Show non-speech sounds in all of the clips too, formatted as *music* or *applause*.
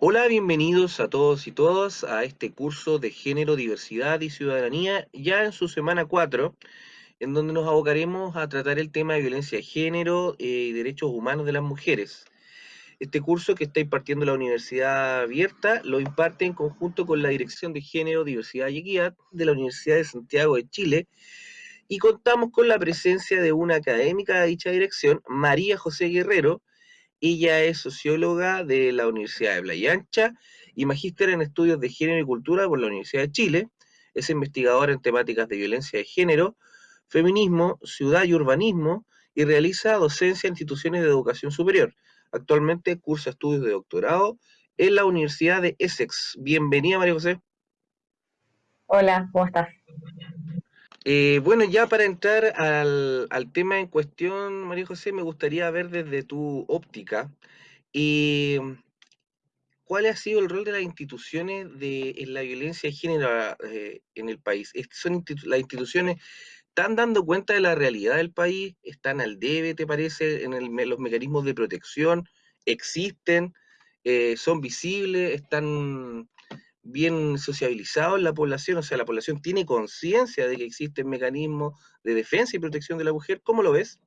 Hola, bienvenidos a todos y todas a este curso de Género, Diversidad y Ciudadanía, ya en su semana 4, en donde nos abocaremos a tratar el tema de violencia de género eh, y derechos humanos de las mujeres. Este curso que está impartiendo la Universidad Abierta lo imparte en conjunto con la Dirección de Género, Diversidad y Equidad de la Universidad de Santiago de Chile y contamos con la presencia de una académica de dicha dirección, María José Guerrero, ella es socióloga de la Universidad de Playa Ancha y magíster en estudios de género y cultura por la Universidad de Chile. Es investigadora en temáticas de violencia de género, feminismo, ciudad y urbanismo y realiza docencia en instituciones de educación superior. Actualmente cursa estudios de doctorado en la Universidad de Essex. Bienvenida, María José. Hola, ¿cómo estás? Eh, bueno, ya para entrar al, tema en cuestión, María José, me gustaría ver desde tu óptica y cuál ha sido el rol de las instituciones en la violencia de género eh, en el país. ¿Son las instituciones están dando cuenta de la realidad del país? ¿Están al debe, te parece, en los mecanismos de protección? ¿Existen? Eh, ¿Son visibles? ¿Están bien sociabilizado en la población, o sea, la población tiene conciencia de que existen mecanismos de defensa y protección de la mujer. ¿Cómo lo ves?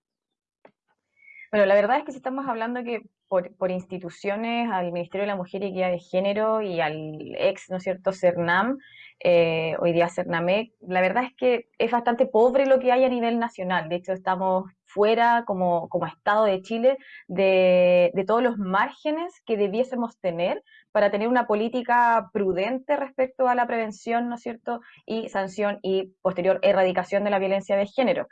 Bueno, la verdad es que si estamos hablando que por, instituciones, al Ministerio de la Mujer y Equidad de Género y al ex, ¿no es cierto?, CERNAM, eh, hoy día CERNAMEC, la verdad es que es bastante pobre lo que hay a nivel nacional. De hecho, estamos fuera como, como Estado de Chile de, de todos los márgenes que debiésemos tener para tener una política prudente respecto a la prevención, ¿no es cierto?, y sanción y posterior erradicación de la violencia de género.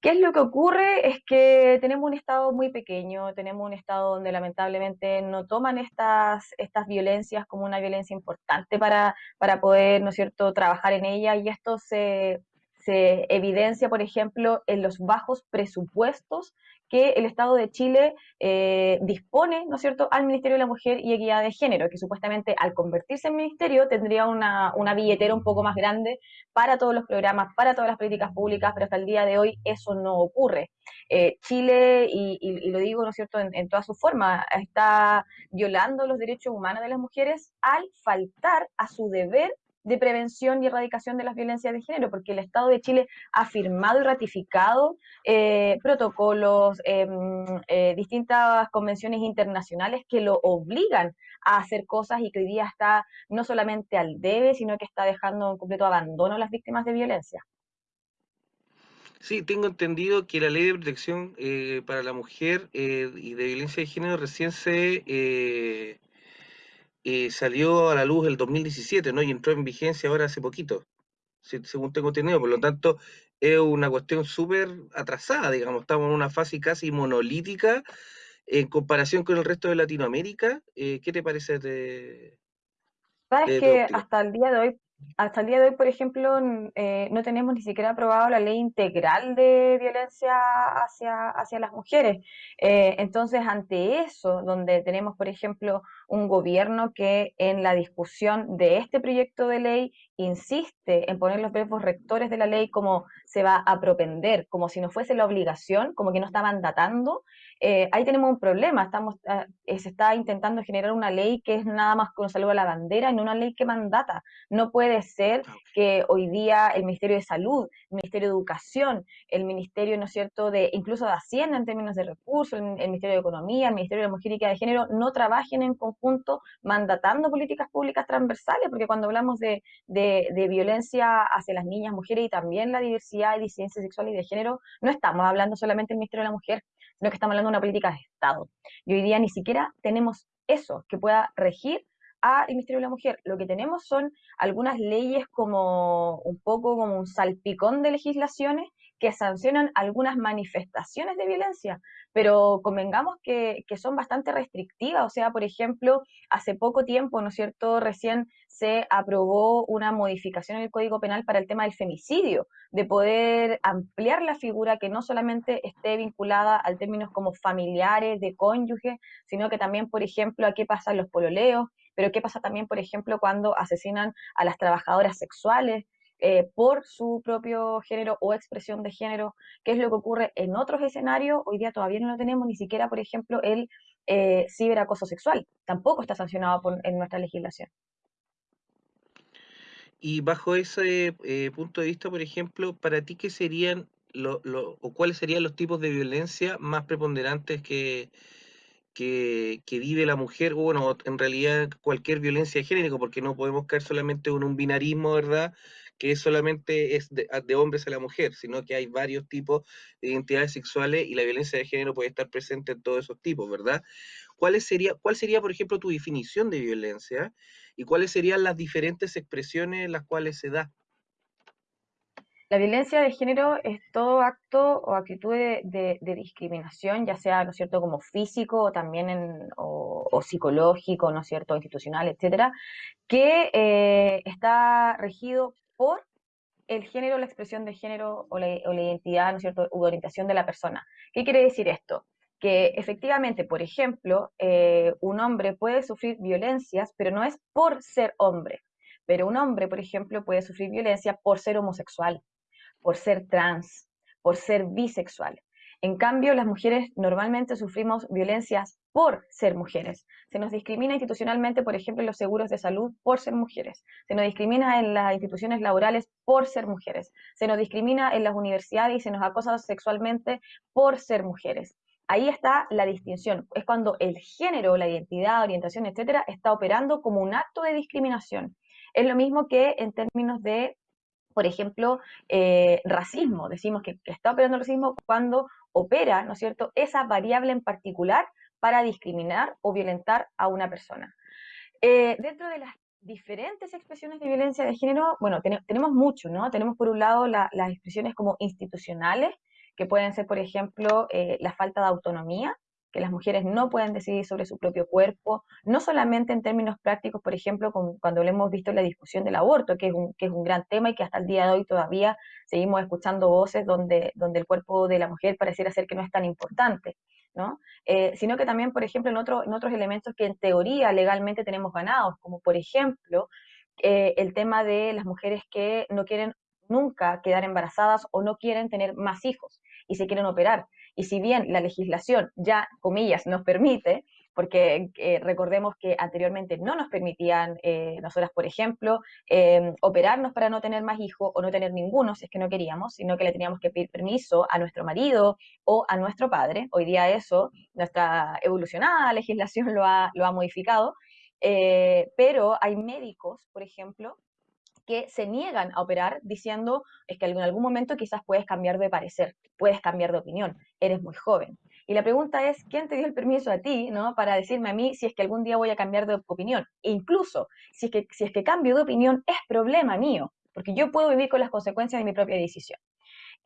¿Qué es lo que ocurre? Es que tenemos un Estado muy pequeño, tenemos un Estado donde lamentablemente no toman estas, estas violencias como una violencia importante para, para poder, ¿no es cierto?, trabajar en ella y esto se, se evidencia, por ejemplo, en los bajos presupuestos que el Estado de Chile eh, dispone, ¿no es cierto?, al Ministerio de la Mujer y Equidad de Género, que supuestamente al convertirse en ministerio tendría una, una billetera un poco más grande para todos los programas, para todas las políticas públicas, pero hasta el día de hoy eso no ocurre. Eh, Chile, y, lo digo, ¿no es cierto?, en, en toda su forma, está violando los derechos humanos de las mujeres al faltar a su deber de prevención y erradicación de las violencias de género, porque el Estado de Chile ha firmado y ratificado eh, protocolos, em, eh, distintas convenciones internacionales que lo obligan a hacer cosas y que hoy día está no solamente al debe, sino que está dejando en completo abandono a las víctimas de violencia. Sí, tengo entendido que la ley de protección eh, para la mujer y de violencia de género recién se eh, salió a la luz el 2017, ¿no? Y entró en vigencia ahora hace poquito, según tengo entendido. Por lo tanto, es una cuestión súper atrasada, digamos. Estamos en una fase casi monolítica en comparación con el resto de Latinoamérica. Eh, ¿Qué te parece de, Sabes que hasta el día de hoy hasta el día de hoy, por ejemplo, eh, no tenemos ni siquiera aprobado la ley integral de violencia hacia, hacia las mujeres. Eh, entonces, ante eso, donde tenemos, por ejemplo, un gobierno que en la discusión de este proyecto de ley insiste en poner los verbos rectores de la ley como se va a propender, como si no fuese la obligación, como que no está mandatando, eh, ahí tenemos un problema. Estamos, ah, se está intentando generar una ley que es nada más con salud a la bandera no una ley que mandata. No puede ser ah, que hoy día el Ministerio de Salud, el Ministerio de Educación, el Ministerio, ¿no es cierto?, de incluso de Hacienda en términos de recursos, el, Ministerio de Economía, el Ministerio de la Mujer y de Género, no trabajen en conjunto mandatando políticas públicas transversales, porque cuando hablamos de, de, de violencia hacia las niñas, mujeres y también la diversidad y disidencia sexual y de género, no estamos hablando solamente del Ministerio de la Mujer, sino que estamos hablando de una política de Estado. Y hoy día ni siquiera tenemos eso que pueda regir al Ministerio de la Mujer. Lo que tenemos son algunas leyes como un poco como un salpicón de legislaciones que sancionan algunas manifestaciones de violencia, pero convengamos que, que, son bastante restrictivas. O sea, por ejemplo, hace poco tiempo, ¿no es cierto?, recién se aprobó una modificación en el Código Penal para el tema del femicidio, de poder ampliar la figura que no solamente esté vinculada al términos como familiares, de cónyuge, sino que también, por ejemplo, a qué pasa en los pololeos, pero qué pasa también, por ejemplo, cuando asesinan a las trabajadoras sexuales, eh, por su propio género o expresión de género, qué es lo que ocurre en otros escenarios. Hoy día todavía no lo tenemos, ni siquiera, por ejemplo, el eh, ciberacoso sexual. Tampoco está sancionado en nuestra legislación. Y bajo ese eh, punto de vista, por ejemplo, para ti, ¿qué serían lo, o cuáles serían los tipos de violencia más preponderantes que, que, vive la mujer, bueno, en realidad cualquier violencia de género, porque no podemos caer solamente en un binarismo, ¿verdad? Que solamente es de, hombres a la mujer, sino que hay varios tipos de identidades sexuales y la violencia de género puede estar presente en todos esos tipos, ¿verdad? ¿Cuál sería, ¿Cuál sería, por ejemplo, tu definición de violencia y cuáles serían las diferentes expresiones en las cuales se da? La violencia de género es todo acto o actitud de, discriminación, ya sea, ¿no es cierto?, como físico o también en, o, psicológico, ¿no es cierto?, institucional, etcétera, que eh, está regido por el género, la expresión de género o la, identidad, ¿no es cierto?, u orientación de la persona. ¿Qué quiere decir esto? que efectivamente, por ejemplo, eh, un hombre puede sufrir violencias, pero no es por ser hombre. Pero un hombre, por ejemplo, puede sufrir violencia por ser homosexual, por ser trans, por ser bisexual. En cambio, las mujeres normalmente sufrimos violencias por ser mujeres. Se nos discrimina institucionalmente, por ejemplo, en los seguros de salud por ser mujeres. Se nos discrimina en las instituciones laborales por ser mujeres. Se nos discrimina en las universidades y se nos acosa sexualmente por ser mujeres. Ahí está la distinción. Es cuando el género, la identidad, orientación, etcétera, está operando como un acto de discriminación. Es lo mismo que en términos de, por ejemplo, eh, racismo. Decimos que, está operando el racismo cuando opera, ¿no es cierto?, esa variable en particular para discriminar o violentar a una persona. Eh, dentro de las diferentes expresiones de violencia de género, bueno, tenemos mucho, ¿no? Tenemos por un lado las expresiones como institucionales, que pueden ser, por ejemplo, eh, la falta de autonomía, que las mujeres no pueden decidir sobre su propio cuerpo, no solamente en términos prácticos, por ejemplo, cuando lo hemos visto en la discusión del aborto, que es, un, que es un gran tema y que hasta el día de hoy todavía seguimos escuchando voces donde, donde el cuerpo de la mujer pareciera ser que no es tan importante. ¿No? Eh, sino que también, por ejemplo, en, otro, en otros elementos que en teoría legalmente tenemos ganados, como por ejemplo eh, el tema de las mujeres que no quieren nunca quedar embarazadas o no quieren tener más hijos y se quieren operar. Y si bien la legislación ya, comillas, nos permite, porque eh, recordemos que anteriormente no nos permitían, eh, nosotras, por ejemplo, em, operarnos para no tener más hijos o no tener ninguno si es que no queríamos, sino que le teníamos que pedir permiso a nuestro marido o a nuestro padre. Hoy día eso, nuestra evolucionada legislación *laughs* lo ha, lo ha modificado, eh, pero hay médicos, por ejemplo, que se niegan a operar diciendo es que en algún momento quizás puedes cambiar de parecer, puedes cambiar de opinión, eres muy joven. Y la pregunta es, ¿quién te dio el permiso a ti, ¿no? Para decirme a mí si es que algún día voy a cambiar de opinión. E incluso, si es, que, si es que cambio de opinión, es problema mío, porque yo puedo vivir con las consecuencias de mi propia decisión.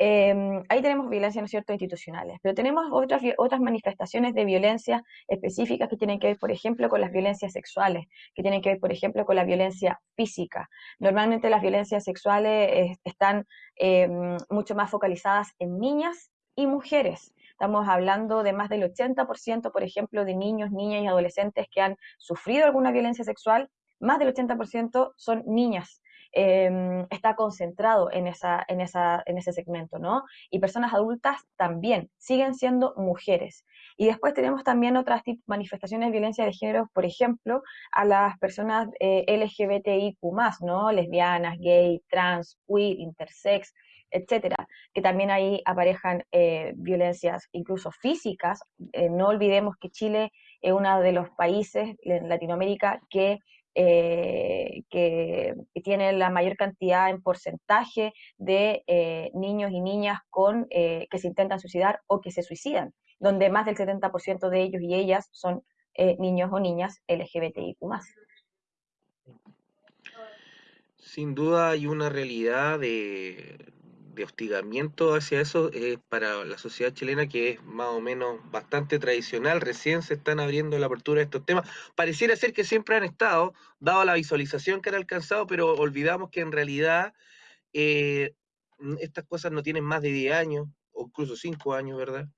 Em, ahí tenemos violencia, ¿no es cierto?, institucionales, pero tenemos otras, otras manifestaciones de violencia específicas que tienen que ver, por ejemplo, con las violencias sexuales, que tienen que ver, por ejemplo, con la violencia física. Normalmente las violencias sexuales están em, mucho más focalizadas en niñas y mujeres. Estamos hablando de más del 80%, por ejemplo, de niños, niñas y adolescentes que han sufrido alguna violencia sexual, más del 80% son niñas. Em, está concentrado en, esa, en, esa, en ese segmento, ¿no? Y personas adultas también siguen siendo mujeres. Y después tenemos también otras manifestaciones de violencia de género, por ejemplo, a las personas eh, LGBTIQ+, ¿no? Lesbianas, gay, trans, queer, intersex, etcétera, que también ahí aparejan eh, violencias incluso físicas. Eh, no olvidemos que Chile es uno de los países en Latinoamérica que eh, que, tiene la mayor cantidad en porcentaje de niños y niñas con, que se intentan suicidar o que se suicidan, donde más del 70% de ellos y ellas son niños o niñas LGBTIQ. Sin duda hay una realidad de, de hostigamiento hacia eso eh, para la sociedad chilena que es más o menos bastante tradicional, recién se están abriendo la apertura de estos temas. Pareciera ser que siempre han estado, dado la visualización que han alcanzado, pero olvidamos que en realidad eh, estas cosas no tienen más de 10 años, o incluso 5 años, ¿verdad?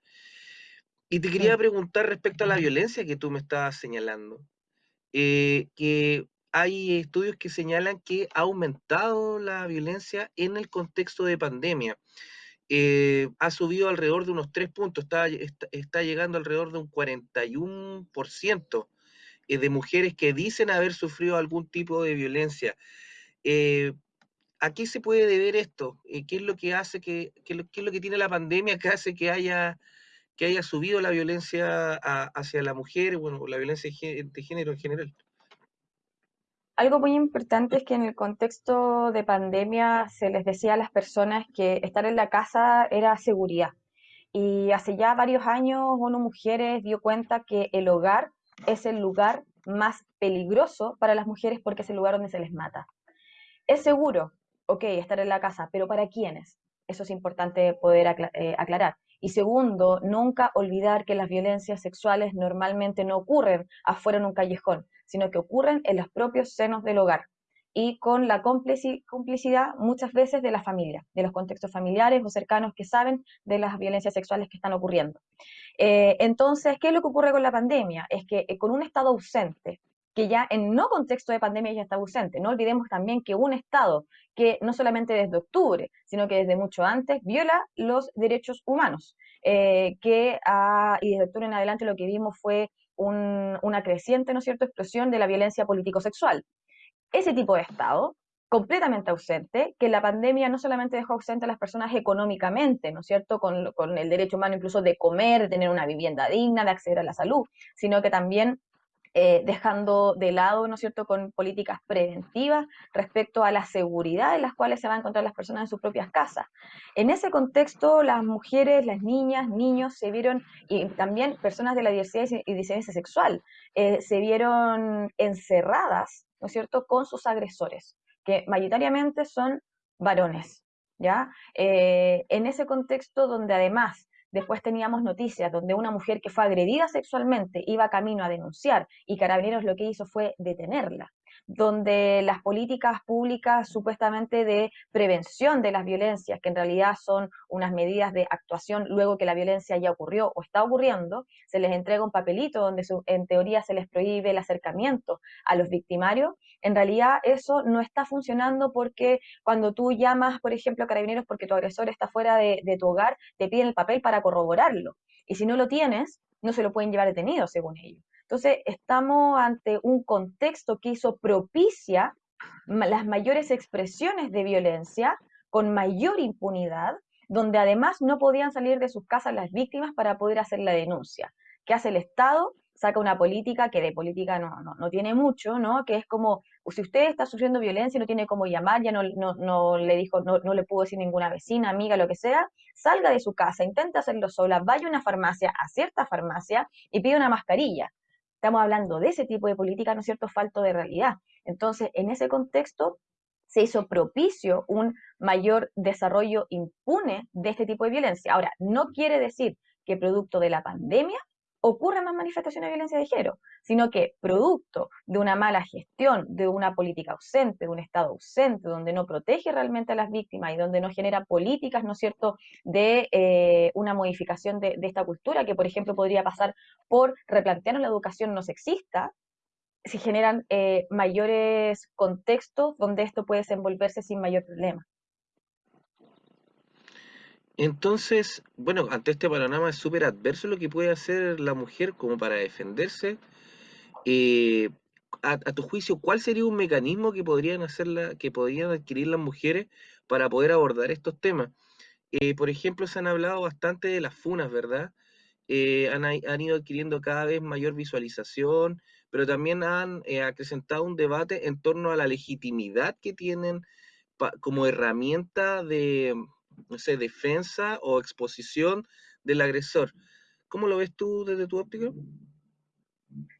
Y te quería preguntar respecto a la violencia que tú me estabas señalando, eh, que hay estudios que señalan que ha aumentado la violencia en el contexto de pandemia. eh, ha subido alrededor de unos 3 puntos, está, llegando alrededor de un 41% eh, de mujeres que dicen haber sufrido algún tipo de violencia. Eh, ¿A qué se puede deber esto? ¿Qué es lo que hace que, qué es lo que tiene la pandemia que hace que haya, que haya subido la violencia hacia la mujer, bueno, la violencia de género en general? Algo muy importante es que en el contexto de pandemia se les decía a las personas que estar en la casa era seguridad. Y hace ya varios años uno Mujeres dio cuenta que el hogar es el lugar más peligroso para las mujeres porque es el lugar donde se les mata. Es seguro, ok, estar en la casa, pero ¿para quiénes? Eso es importante poder eh, aclarar. Y segundo, nunca olvidar que las violencias sexuales normalmente no ocurren afuera en un callejón, sino que ocurren en los propios senos del hogar y con la complicidad muchas veces de la familia, de los contextos familiares o cercanos que saben de las violencias sexuales que están ocurriendo. Eh, entonces, ¿qué es lo que ocurre con la pandemia? Es que eh, con un Estado ausente, que ya en no contexto de pandemia ya está ausente. No olvidemos también que un Estado que no solamente desde octubre, sino que desde mucho antes viola los derechos humanos, eh, que y desde octubre en adelante lo que vimos fue una creciente, ¿no es cierto?, explosión de la violencia político-sexual. Ese tipo de Estado completamente ausente, que la pandemia no solamente dejó ausente a las personas económicamente, ¿no es cierto?, con, con, el derecho humano incluso de comer, de tener una vivienda digna, de acceder a la salud, sino que también eh, dejando de lado, ¿no es cierto?, con políticas preventivas respecto a la seguridad en las cuales se van a encontrar las personas en sus propias casas. En ese contexto, las mujeres, las niñas, niños se vieron, y también personas de la diversidad y disidencia sexual, eh, se vieron encerradas, ¿no es cierto?, con sus agresores, que mayoritariamente son varones, ¿ya? Eh, en ese contexto donde además Después teníamos noticias donde una mujer que fue agredida sexualmente iba camino a denunciar y Carabineros lo que hizo fue detenerla donde las políticas públicas supuestamente de prevención de las violencias, que en realidad son unas medidas de actuación luego que la violencia ya ocurrió o está ocurriendo, se les entrega un papelito donde en teoría se les prohíbe el acercamiento a los victimarios, en realidad eso no está funcionando porque cuando tú llamas, por ejemplo, a carabineros porque tu agresor está fuera de, de tu hogar, te piden el papel para corroborarlo. Y si no lo tienes, no se lo pueden llevar detenido, según ellos. Entonces, estamos ante un contexto que hizo propicia las mayores expresiones de violencia con mayor impunidad, donde además no podían salir de sus casas las víctimas para poder hacer la denuncia. ¿Qué hace el Estado? Saca una política que de política no, no, tiene mucho, ¿no? Que es como, si usted está sufriendo violencia y no tiene cómo llamar, ya no, no, le dijo, no, no le pudo decir ninguna vecina, amiga, lo que sea, salga de su casa, intente hacerlo sola, vaya a una farmacia, a cierta farmacia y pide una mascarilla Estamos hablando de ese tipo de política, ¿no es cierto?, falto de realidad. Entonces, en ese contexto, se hizo propicio un mayor desarrollo impune de este tipo de violencia. Ahora, no quiere decir que producto de la pandemia ocurran más manifestaciones de violencia de género, sino que producto de una mala gestión, de una política ausente, de un Estado ausente, donde no protege realmente a las víctimas y donde no genera políticas, ¿no es cierto?, de eh, una modificación de, esta cultura, que por ejemplo podría pasar por replantear la educación no sexista, se generan eh, mayores contextos donde esto puede desenvolverse sin mayor problema. Entonces, bueno, ante este panorama es súper adverso lo que puede hacer la mujer como para defenderse. Eh, a, tu juicio, ¿cuál sería un mecanismo que podrían hacerla, que podrían adquirir las mujeres para poder abordar estos temas? Eh, por ejemplo, se han hablado bastante de las funas, ¿verdad? Eh, han, ido adquiriendo cada vez mayor visualización, pero también han acrecentado un debate en torno a la legitimidad que tienen como herramienta de, no sé, defensa o exposición del agresor. ¿Cómo lo ves tú desde tu óptica?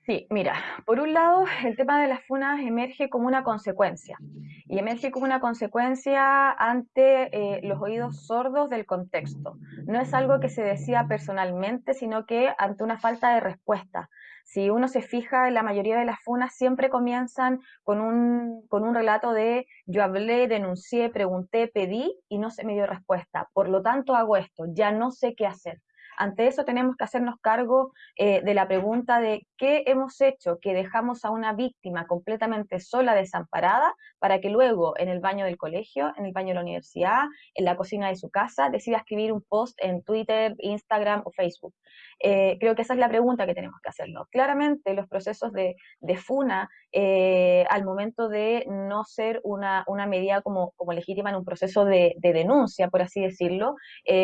Sí, mira, por un lado, el tema de las funas emerge como una consecuencia, y emerge como una consecuencia ante eh, los oídos sordos del contexto. No es algo que se decía personalmente, sino que ante una falta de respuesta. Si uno se fija, la mayoría de las funas siempre comienzan con un, con un relato de yo hablé, denuncié, pregunté, pedí y no se me dio respuesta. Por lo tanto, hago esto, ya no sé qué hacer. Ante eso tenemos que hacernos cargo eh, de la pregunta de qué hemos hecho que dejamos a una víctima completamente sola, desamparada, para que luego en el baño del colegio, en el baño de la universidad, en la cocina de su casa, decida escribir un post en Twitter, Instagram o Facebook. Eh, creo que esa es la pregunta que tenemos que hacernos. Claramente los procesos de, FUNA, eh, al momento de no ser una, medida como, legítima en un proceso de, denuncia, por así decirlo,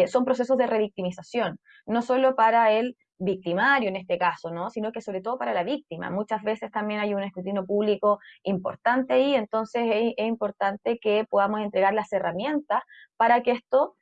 son procesos de revictimización, no solo para el victimario en este caso, ¿no? sino que sobre todo para la víctima. Muchas veces también hay un escrutinio público importante ahí, entonces es, importante que podamos entregar las herramientas para que esto,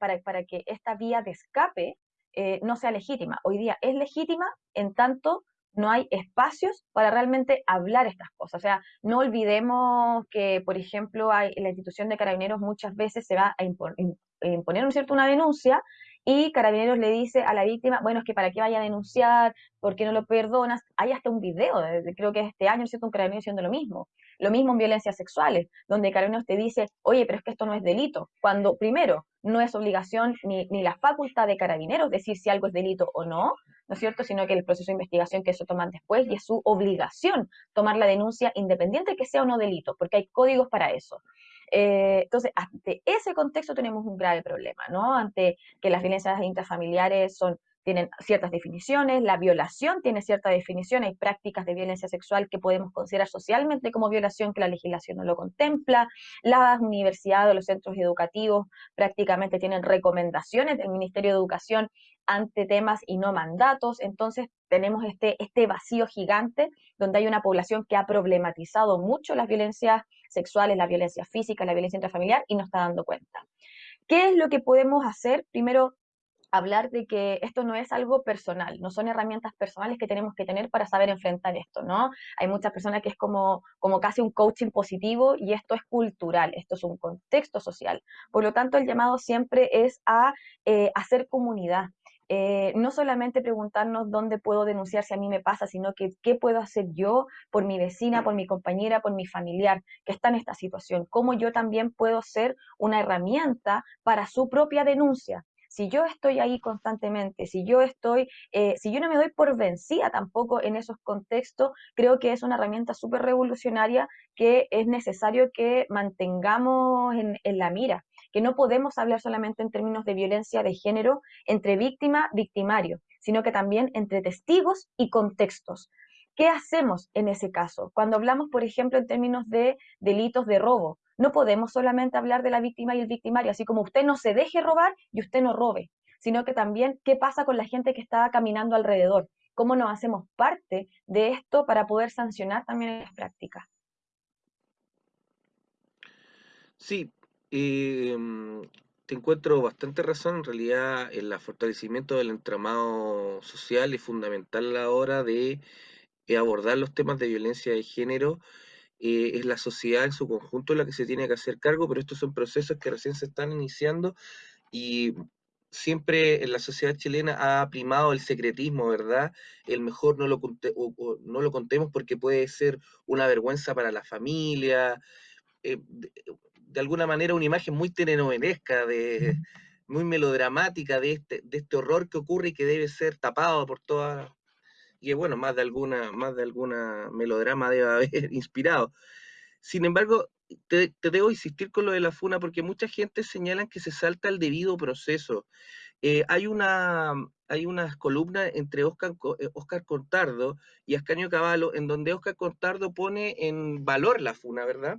para, para que esta vía de escape eh, no sea legítima. Hoy día es legítima en tanto no hay espacios para realmente hablar estas cosas. O sea, no olvidemos que, por ejemplo, hay, la institución de carabineros muchas veces se va a imponer, un cierto? una denuncia y Carabineros le dice a la víctima, bueno, es que para qué vaya a denunciar, por qué no lo perdonas. Hay hasta un video, creo que este año, ¿cierto? Un carabinero diciendo lo mismo. Lo mismo en violencias sexuales, donde Carabineros te dice, oye, pero es que esto no es delito. Cuando, primero, no es obligación ni, ni la facultad de Carabineros decir si algo es delito o no, ¿no es cierto? Sino que el proceso de investigación que eso toman después y es su obligación tomar la denuncia independiente que sea o no delito, porque hay códigos para eso. Eh, entonces, ante ese contexto tenemos un grave problema, ¿no? Ante que las violencias intrafamiliares son tienen ciertas definiciones, la violación tiene cierta definición, hay prácticas de violencia sexual que podemos considerar socialmente como violación que la legislación no lo contempla, las universidades o los centros educativos prácticamente tienen recomendaciones del Ministerio de Educación ante temas y no mandatos, entonces tenemos este, este vacío gigante donde hay una población que ha problematizado mucho las violencias sexuales, la violencia física, la violencia intrafamiliar y no está dando cuenta. ¿Qué es lo que podemos hacer? Primero, hablar de que esto no es algo personal, no son herramientas personales que tenemos que tener para saber enfrentar esto, ¿no? Hay muchas personas que es como, como casi un coaching positivo y esto es cultural, esto es un contexto social. Por lo tanto, el llamado siempre es a eh, hacer comunidad, eh, no solamente preguntarnos dónde puedo denunciar si a mí me pasa, sino que qué puedo hacer yo por mi vecina, por mi compañera, por mi familiar que está en esta situación, cómo yo también puedo ser una herramienta para su propia denuncia. Si yo estoy ahí constantemente, si yo estoy, eh, si yo no me doy por vencida tampoco en esos contextos, creo que es una herramienta súper revolucionaria que es necesario que mantengamos en, en la mira que no podemos hablar solamente en términos de violencia de género entre víctima, victimario, sino que también entre testigos y contextos. ¿Qué hacemos en ese caso? Cuando hablamos, por ejemplo, en términos de delitos de robo, no podemos solamente hablar de la víctima y el victimario, así como usted no se deje robar y usted no robe, sino que también qué pasa con la gente que está caminando alrededor, cómo nos hacemos parte de esto para poder sancionar también las prácticas. Sí, em, te encuentro bastante razón. En realidad, el fortalecimiento del entramado social es fundamental a la hora de eh, abordar los temas de violencia de género eh, es la sociedad en su conjunto la que se tiene que hacer cargo, pero estos son procesos que recién se están iniciando y siempre en la sociedad chilena ha primado el secretismo, ¿verdad? El mejor no lo, no lo contemos porque puede ser una vergüenza para la familia, eh, de, alguna manera una imagen muy telenovelesca, de, muy melodramática de este, de este horror que ocurre y que debe ser tapado por todas y bueno, más de alguna, más de alguna melodrama debe haber *laughs* inspirado. Sin embargo, te, debo insistir con lo de la FUNA porque mucha gente señala que se salta el debido proceso. Eh, hay una hay unas columnas entre Oscar, eh, Oscar Contardo y Ascanio Cavallo en donde Oscar Contardo pone en valor la FUNA, ¿verdad?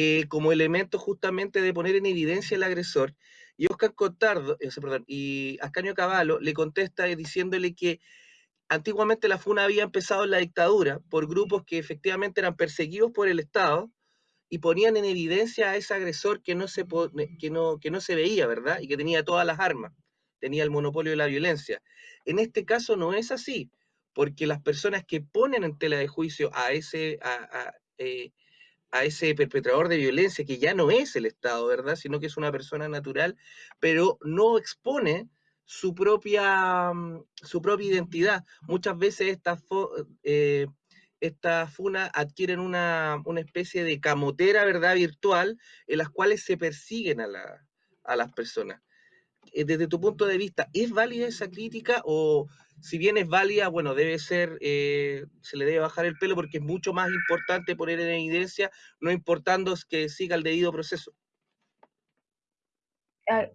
Eh, como elemento justamente de poner en evidencia el agresor. Y Oscar Contardo, perdón, y Ascanio Cavallo le contesta diciéndole que antiguamente la FUNA había empezado en la dictadura por grupos que efectivamente eran perseguidos por el Estado y ponían en evidencia a ese agresor que no se, que no, que no se veía, ¿verdad? Y que tenía todas las armas, tenía el monopolio de la violencia. En este caso no es así, porque las personas que ponen en tela de juicio a ese, eh, a ese perpetrador de violencia, que ya no es el Estado, ¿verdad? Sino que es una persona natural, pero no expone su propia, mm, su propia identidad. Muchas veces estas, eh, funas adquieren una, especie de camotera, ¿verdad?, virtual, en las cuales se persiguen a, las personas. eh, desde tu punto de vista, ¿es válida esa crítica o si bien es válida, bueno, debe ser, eh, se le debe bajar el pelo porque es mucho más importante poner en evidencia, no importando que siga el debido proceso?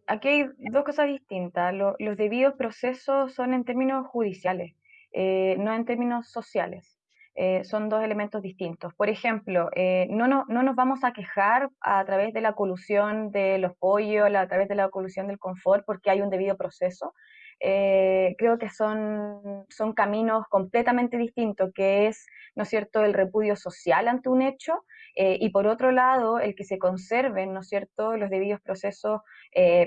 Aquí hay dos cosas distintas. los debidos procesos son en términos judiciales, eh, no en términos sociales. Eh, son dos elementos distintos. Por ejemplo, no, no, no, nos vamos a quejar a través de la colusión de los pollos, a través de la colusión del confort, porque hay un debido proceso. Eh, creo que son, son caminos completamente distintos, que es, ¿no es cierto?, el repudio social ante un hecho y por otro lado, el que se conserven, ¿no es cierto?, los debidos procesos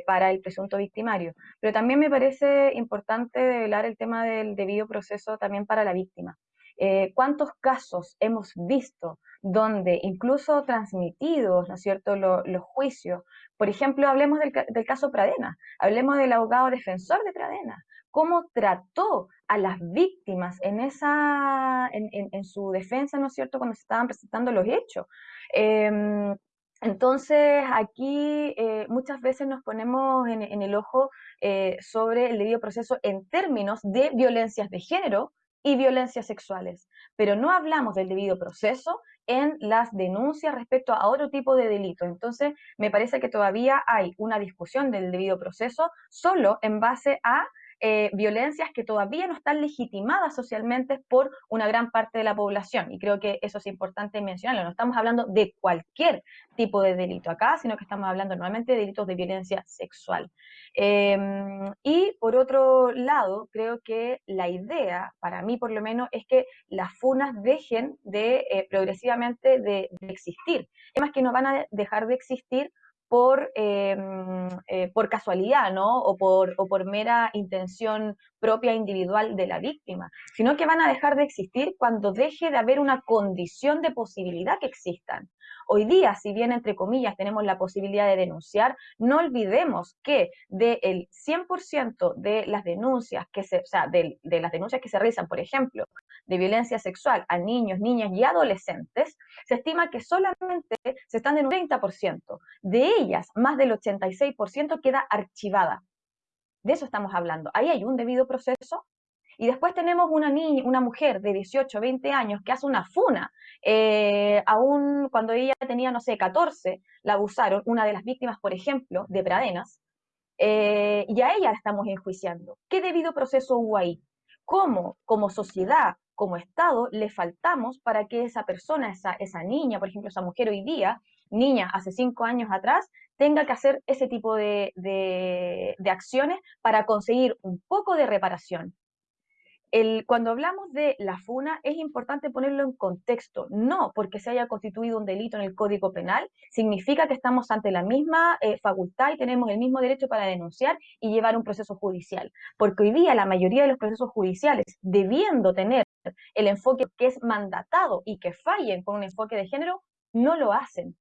para el presunto victimario. Pero también me parece importante develar el tema del debido proceso también para la víctima. Eh, ¿Cuántos casos hemos visto donde incluso transmitidos, ¿no es cierto?, los juicios. Por ejemplo, hablemos del, caso Pradena, hablemos del abogado defensor de Pradena, cómo trató a las víctimas en, esa, en, su defensa, ¿no es cierto?, cuando se estaban presentando los hechos. Em, entonces, aquí eh, muchas veces nos ponemos en, el ojo eh, sobre el debido proceso en términos de violencias de género, y violencias sexuales, pero no hablamos del debido proceso en las denuncias respecto a otro tipo de delitos. Entonces, me parece que todavía hay una discusión del debido proceso solo en base a eh, violencias que todavía no están legitimadas socialmente por una gran parte de la población. Y creo que eso es importante mencionarlo. No estamos hablando de cualquier tipo de delito acá, sino que estamos hablando nuevamente de delitos de violencia sexual. Em, y por otro lado, creo que la idea, para mí por lo menos, es que las funas dejen de eh, progresivamente de, de existir. Más que no van a dejar de existir por, em, eh, por casualidad, ¿no? O por, o por mera intención propia individual de la víctima, sino que van a dejar de existir cuando deje de haber una condición de posibilidad que existan. Hoy día, si bien entre comillas tenemos la posibilidad de denunciar, no olvidemos que del 100% de las denuncias que se, o sea, de, las denuncias que se realizan, por ejemplo, de violencia sexual a niños, niñas y adolescentes, se estima que solamente se están en un 30%. De ellas, más del 86% queda archivada. De eso estamos hablando. Ahí hay un debido proceso y después tenemos una niña, una mujer de 18, 20 años que hace una funa. Eh, aún cuando ella tenía, no sé, 14, la abusaron, una de las víctimas, por ejemplo, de Pradenas, eh, y a ella la estamos enjuiciando. ¿Qué debido proceso hubo ahí? ¿Cómo, como sociedad, como Estado, le faltamos para que esa persona, esa, esa niña, por ejemplo, esa mujer hoy día, niña hace cinco años atrás, tenga que hacer ese tipo de, de acciones para conseguir un poco de reparación? Cuando hablamos de la funa es importante ponerlo en contexto, no porque se haya constituido un delito en el Código Penal, significa que estamos ante la misma eh, facultad y tenemos el mismo derecho para denunciar y llevar un proceso judicial, porque hoy día la mayoría de los procesos judiciales, debiendo tener el enfoque que es mandatado y que fallen con un enfoque de género, no lo hacen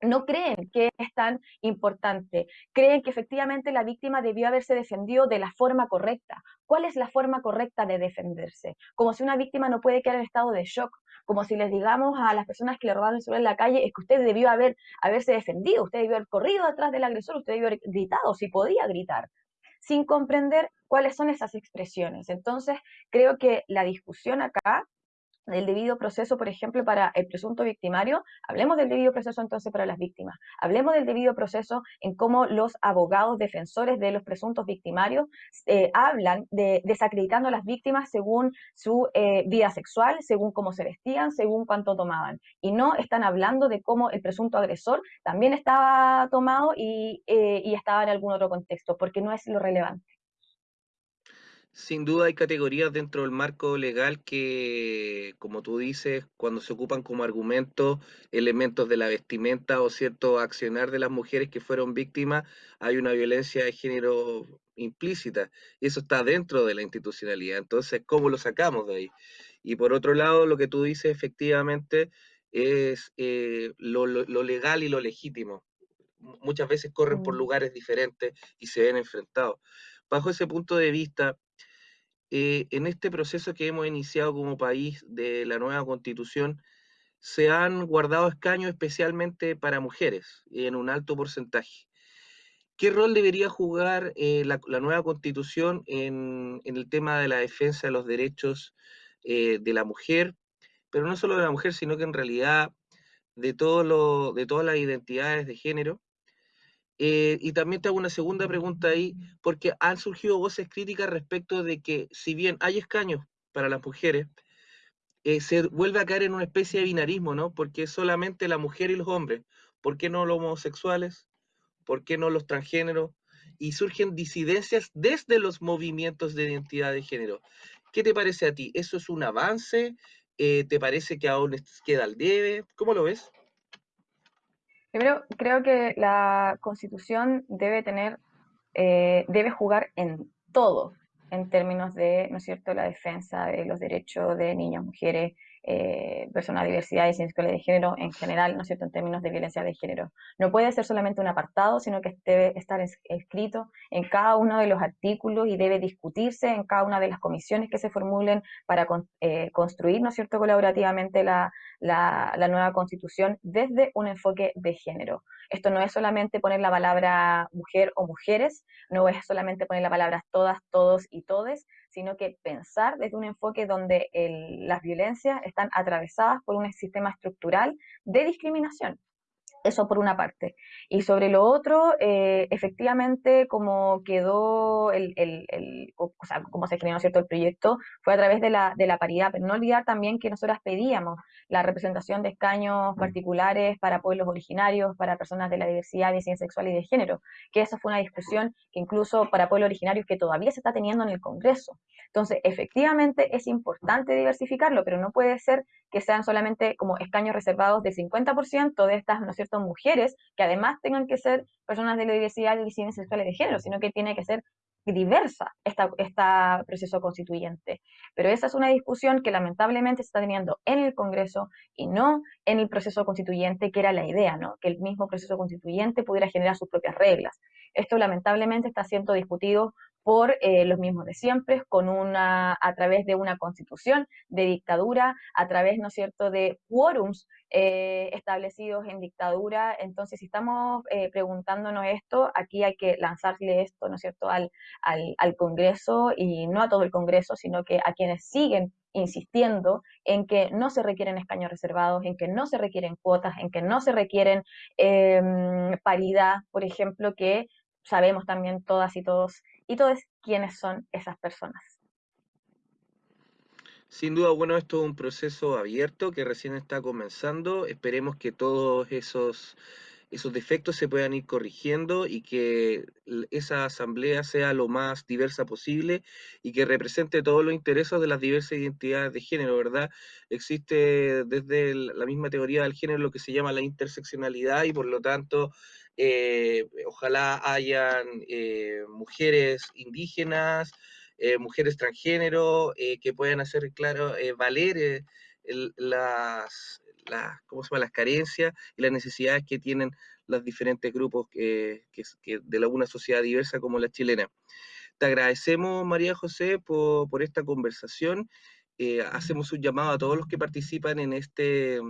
no creen que es tan importante, creen que efectivamente la víctima debió haberse defendido de la forma correcta. ¿Cuál es la forma correcta de defenderse? Como si una víctima no puede quedar en estado de shock, como si les digamos a las personas que le robaron el en la calle, es que usted debió haber, haberse defendido, usted debió haber corrido detrás del agresor, usted debió haber gritado, si podía gritar, sin comprender cuáles son esas expresiones. Entonces, creo que la discusión acá del debido proceso, por ejemplo, para el presunto victimario, hablemos del debido proceso entonces para las víctimas, hablemos del debido proceso en cómo los abogados defensores de los presuntos victimarios eh, hablan de desacreditando a las víctimas según su eh, vida sexual, según cómo se vestían, según cuánto tomaban, y no están hablando de cómo el presunto agresor también estaba tomado y, eh, y estaba en algún otro contexto, porque no es lo relevante. Sin duda hay categorías dentro del marco legal que, como tú dices, cuando se ocupan como argumento elementos de la vestimenta o cierto accionar de las mujeres que fueron víctimas, hay una violencia de género implícita y eso está dentro de la institucionalidad. Entonces, ¿cómo lo sacamos de ahí? Y por otro lado, lo que tú dices efectivamente es eh, lo, lo legal y lo legítimo. Muchas veces corren por mm. lugares diferentes y se ven enfrentados. Bajo ese punto de vista, eh, en este proceso que hemos iniciado como país de la nueva constitución, se han guardado escaños especialmente para mujeres, en un alto porcentaje. ¿Qué rol debería jugar eh, la, nueva constitución en, el tema de la defensa de los derechos eh, de la mujer? Pero no solo de la mujer, sino que en realidad de, todo lo, de todas las identidades de género. Eh, y también te hago una segunda pregunta ahí, porque han surgido voces críticas respecto de que si bien hay escaños para las mujeres, se vuelve a caer en una especie de binarismo, ¿no? Porque es solamente la mujer y los hombres. ¿Por qué no los homosexuales? ¿por qué no los transgéneros? Y surgen disidencias desde los movimientos de identidad de género. ¿Qué te parece a ti? ¿Eso es un avance? Eh, ¿Te parece que aún queda al debe? ¿Cómo lo ves? Primero, creo que la constitución debe tener, eh, debe jugar en todo, en términos de, ¿no es cierto?, la defensa de los derechos de niñas, mujeres, eh, personas de diversidad y ciencias de género en general, ¿no es cierto?, en términos de violencia de género. No puede ser solamente un apartado, sino que debe estar escrito en cada uno de los artículos y debe discutirse en cada una de las comisiones que se formulen para eh, construir, ¿no es cierto?, colaborativamente la, la nueva constitución desde un enfoque de género. Esto no es solamente poner la palabra mujer o mujeres, no es solamente poner la palabra todas, todos y todes, sino que pensar desde un enfoque donde las violencias están atravesadas por un sistema estructural de discriminación. Eso por una parte. Y sobre lo otro, eh, efectivamente, como quedó el, el, o sea, como se generó cierto el proyecto, fue a través de la, de la paridad, pero no olvidar también que nosotras pedíamos la representación de escaños mm. particulares para pueblos originarios, para personas de la diversidad, ciencia sexual y de género, que esa fue una discusión que incluso para pueblos originarios que todavía se está teniendo en el Congreso. Entonces, efectivamente es importante diversificarlo, pero no puede ser que sean solamente como escaños reservados del 50% de estas, ¿no es cierto?, mujeres, que además tengan que ser personas de la diversidad y ciencias sexuales de género, sino que tiene que ser diversa esta, esta proceso constituyente. Pero esa es una discusión que lamentablemente se está teniendo en el Congreso y no en el proceso constituyente, que era la idea, ¿no? Que el mismo proceso constituyente pudiera generar sus propias reglas. Esto lamentablemente está siendo discutido por eh, los mismos de siempre, con una, a través de una constitución de dictadura, a través, ¿no es cierto?, de quórums eh, establecidos en dictadura. Entonces, si estamos eh, preguntándonos esto, aquí hay que lanzarle esto, ¿no es cierto?, al, al, al Congreso y no a todo el Congreso, sino que a quienes siguen insistiendo en que no se requieren escaños reservados, en que no se requieren cuotas, en que no se requieren em, paridad, por ejemplo, que sabemos también todas y todos y todos quiénes son esas personas. Sin duda, bueno, esto es un proceso abierto que recién está comenzando. Esperemos que todos esos, esos defectos se puedan ir corrigiendo y que esa asamblea sea lo más diversa posible y que represente todos los intereses de las diversas identidades de género, ¿verdad? Existe desde la misma teoría del género lo que se llama la interseccionalidad y por lo tanto eh, ojalá hayan eh, mujeres indígenas, eh, mujeres transgénero, que puedan hacer, claro, valer las, ¿cómo se llama? las carencias y las necesidades que tienen los diferentes grupos que, de una sociedad diversa como la chilena. Te agradecemos, María José, por, por esta conversación. hacemos un llamado a todos los que participan en este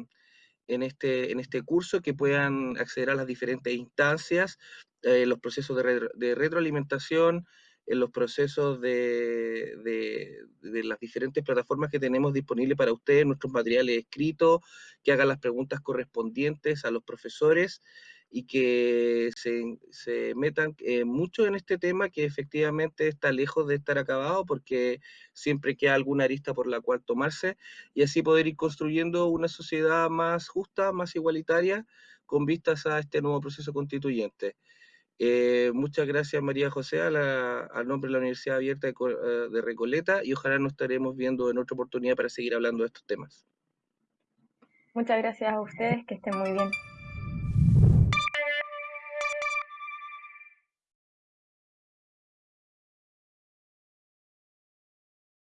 en este, en este curso, que puedan acceder a las diferentes instancias, eh, los procesos de, retroalimentación, en los procesos de, de, las diferentes plataformas que tenemos disponibles para ustedes, nuestros materiales escritos, que hagan las preguntas correspondientes a los profesores y que se, se metan eh, mucho en este tema que efectivamente está lejos de estar acabado porque siempre queda alguna arista por la cual tomarse y así poder ir construyendo una sociedad más justa, más igualitaria con vistas a este nuevo proceso constituyente. Eh, muchas gracias María José al nombre de la Universidad Abierta de, eh, de Recoleta y ojalá nos estaremos viendo en otra oportunidad para seguir hablando de estos temas. Muchas gracias a ustedes, que estén muy bien.